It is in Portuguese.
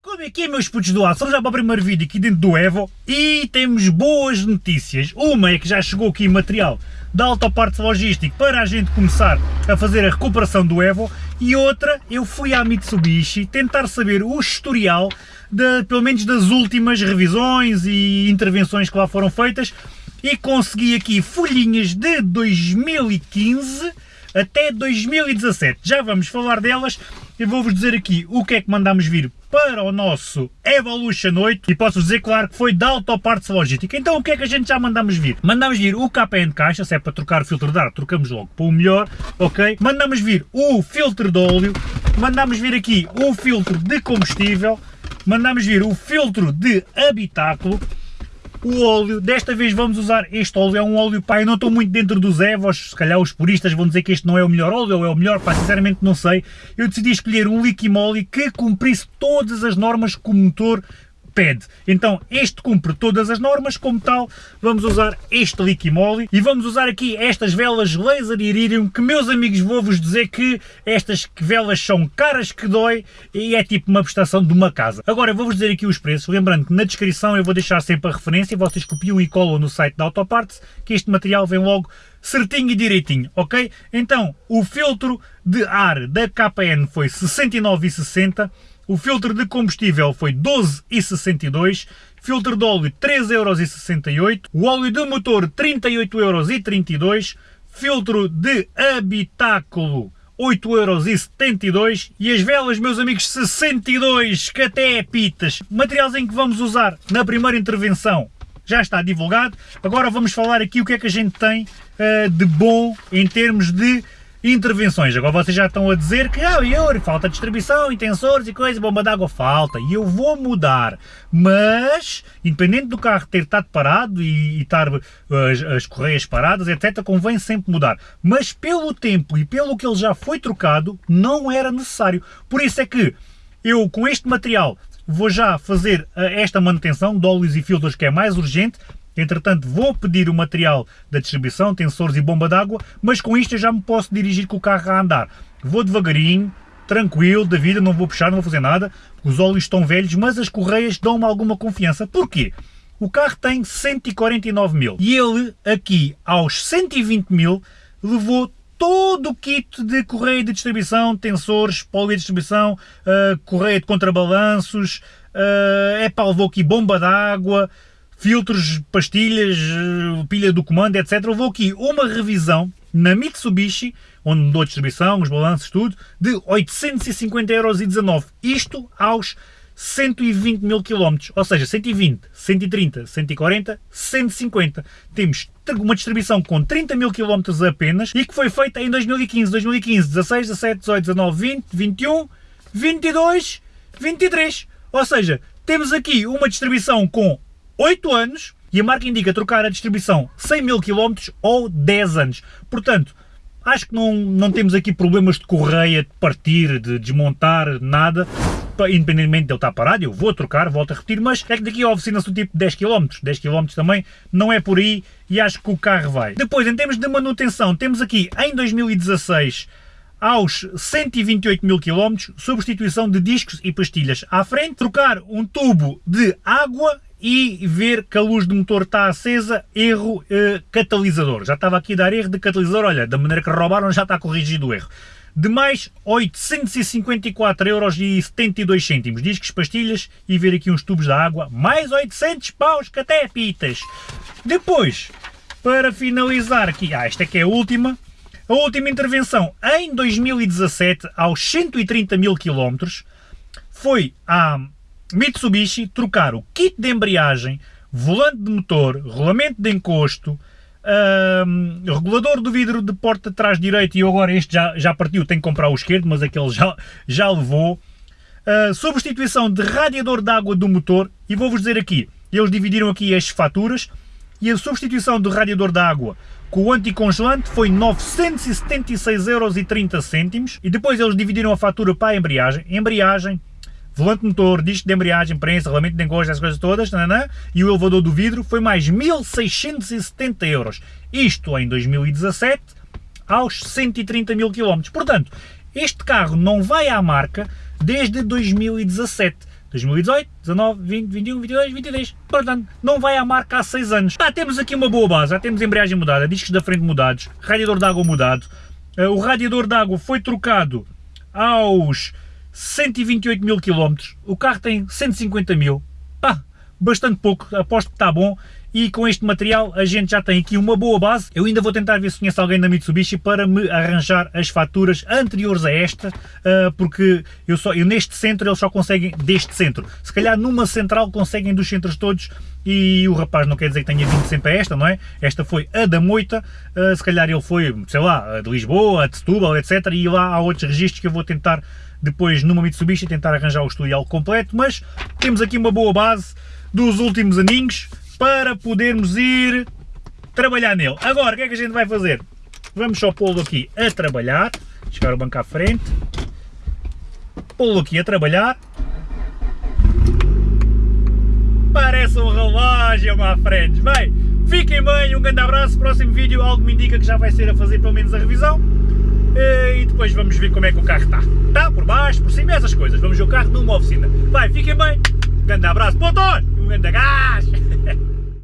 Como é que é, meus putos do? Estamos já para o primeiro vídeo aqui dentro do Evo e temos boas notícias. Uma é que já chegou aqui material da Autopartes Logístico para a gente começar a fazer a recuperação do Evo e outra, eu fui à Mitsubishi tentar saber o historial, de, pelo menos das últimas revisões e intervenções que lá foram feitas e consegui aqui folhinhas de 2015 até 2017. Já vamos falar delas e vou-vos dizer aqui o que é que mandámos vir para o nosso Evolution 8 e posso dizer, claro, que foi da Autoparts Logística. Então o que é que a gente já mandamos vir? Mandamos vir o KPN caixa, se é para trocar o filtro de ar, trocamos logo para o melhor, ok? Mandamos vir o filtro de óleo, mandamos vir aqui o filtro de combustível, mandamos vir o filtro de habitáculo, o óleo, desta vez vamos usar este óleo, é um óleo, pá, eu não estou muito dentro dos Evos, se calhar os puristas vão dizer que este não é o melhor óleo, ou é o melhor, pá, sinceramente não sei, eu decidi escolher um Liquimoli que cumprisse todas as normas que o motor pede. Então este cumpre todas as normas, como tal, vamos usar este Liquimoli e vamos usar aqui estas velas Laser Iridium, que meus amigos vou-vos dizer que estas velas são caras que dói e é tipo uma prestação de uma casa. Agora vou-vos dizer aqui os preços, lembrando que na descrição eu vou deixar sempre a referência, vocês copiam e colam no site da Autoparts, que este material vem logo certinho e direitinho, ok? Então, o filtro de ar da KPN foi 69,60 o filtro de combustível foi 12,62, filtro de óleo 3,68€, o óleo de motor 38,32€, filtro de habitáculo 8,72€ e as velas, meus amigos, 62, que até é pitas. Materiais em que vamos usar na primeira intervenção já está divulgado. Agora vamos falar aqui o que é que a gente tem uh, de bom em termos de intervenções. Agora vocês já estão a dizer que, ah, Yuri, falta distribuição, intensores e coisa, bomba d'água falta. E eu vou mudar. Mas, independente do carro ter estado parado e, e estar as, as correias paradas, etc., convém sempre mudar. Mas pelo tempo e pelo que ele já foi trocado, não era necessário. Por isso é que eu, com este material, vou já fazer eh, esta manutenção de óleos e filtros que é mais urgente, Entretanto, vou pedir o material da distribuição, tensores e bomba d'água, mas com isto eu já me posso dirigir com o carro a andar. Vou devagarinho, tranquilo, da vida, não vou puxar, não vou fazer nada, os óleos estão velhos, mas as correias dão-me alguma confiança. Porquê? O carro tem 149 mil e ele aqui aos 120 mil levou todo o kit de correia de distribuição, tensores, poli de distribuição, uh, correia de contrabalanços, uh, é levou aqui bomba d'água, filtros, pastilhas, eh, pilha do comando, etc. Houve aqui uma revisão na Mitsubishi, onde mudou a distribuição, os balanços, tudo, de 850,19€. Isto aos 120 mil km, ou seja, 120, 130, 140, 150. Temos uma distribuição com 30 mil km apenas e que foi feita em 2015, 2015, 16, 17, 18, 19, 20, 21, 22, 23. Ou seja, temos aqui uma distribuição com 8 anos e a marca indica trocar a distribuição 100 mil km ou 10 anos. Portanto, acho que não, não temos aqui problemas de correia, de partir, de desmontar, nada. Independentemente de ele estar parado, eu vou trocar, volto a repetir, mas é que daqui a oficina-se tipo 10 km. 10 km também não é por aí e acho que o carro vai. Depois, em termos de manutenção, temos aqui em 2016 aos 128 mil km, substituição de discos e pastilhas à frente, trocar um tubo de água e ver que a luz do motor está acesa, erro eh, catalisador. Já estava aqui a dar erro de catalisador, olha, da maneira que roubaram já está corrigido o erro. De mais 854,72€, discos, pastilhas e ver aqui uns tubos da água, mais 800 paus que até. Depois, para finalizar aqui, ah, esta que é a última, a última intervenção em 2017, aos 130 mil km, foi a Mitsubishi trocar o kit de embreagem, volante de motor, rolamento de encosto, um, regulador do vidro de porta de trás direito e agora este já, já partiu, tenho que comprar o esquerdo, mas aquele já, já levou. Uh, substituição de radiador de água do motor e vou-vos dizer aqui, eles dividiram aqui as faturas e a substituição do radiador de água com o anticongelante foi 976,30€ e depois eles dividiram a fatura para a embreagem. Embreagem, volante motor, disco de embreagem, prensa, rolamento de encosto, essas coisas todas, nanã, e o elevador do vidro foi mais 1670 euros. Isto em 2017, aos 130 mil km. Portanto, este carro não vai à marca desde 2017. 2018, 19, 20, 21, 22, 23. Portanto, não vai à marca há 6 anos. Ah, temos aqui uma boa base, já temos embreagem mudada, discos da frente mudados, radiador de água mudado. Uh, o radiador de água foi trocado aos 128 mil km. O carro tem 150 mil. Pá, bastante pouco, aposto que está bom e com este material a gente já tem aqui uma boa base. Eu ainda vou tentar ver se conheço alguém da Mitsubishi para me arranjar as faturas anteriores a esta, ah, porque eu, só, eu neste centro eles só conseguem deste centro. Se calhar numa central conseguem dos centros todos e o rapaz não quer dizer que tenha vindo sempre a esta, não é? Esta foi a da Moita, ah, se calhar ele foi, sei lá, de Lisboa, de Setúbal, etc. E lá há outros registros que eu vou tentar depois numa Mitsubishi tentar arranjar o estudial completo, mas temos aqui uma boa base dos últimos aninhos para podermos ir trabalhar nele. Agora, o que é que a gente vai fazer? Vamos só pô-lo aqui a trabalhar, chegar o banco à frente, pô-lo aqui a trabalhar. Parece um relógio, à frente. Bem, fiquem bem, um grande abraço, próximo vídeo algo me indica que já vai ser a fazer pelo menos a revisão. E depois vamos ver como é que o carro está. Está por baixo, por cima, essas coisas. Vamos ver o carro numa oficina. Vai, fiquem bem, um grande abraço, motor, um grande gás.